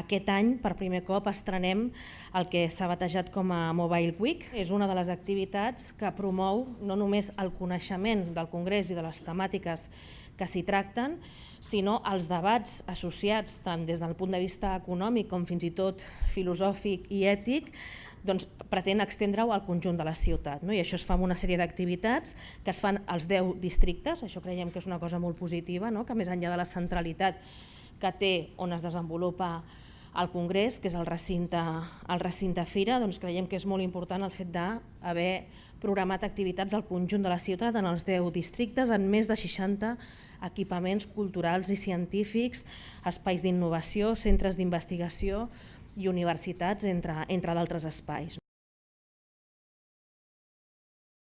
aquest any, per primer cop, estrenem el que s'ha batejat com a Mobile Week. És una de les activitats que promou no només el coneixement del Congrés i de les temàtiques que s'hi tracten, sinó els debats associats tant des del punt de vista econòmic com fins i tot filosòfic i ètic doncs, pretén extendre-ho al conjunt de la ciutat. No? I això es fa amb una sèrie d'activitats que es fan als 10 districtes, això creiem que és una cosa molt positiva, no? que més enllà de la centralitat que té on es desenvolupa al Congrés, que és el recinte, el recinte Fira, doncs creiem que és molt important el fet d'haver programat activitats al conjunt de la ciutat en els 10 districtes, en més de 60 equipaments culturals i científics, espais d'innovació, centres d'investigació i universitats, entre, entre d'altres espais.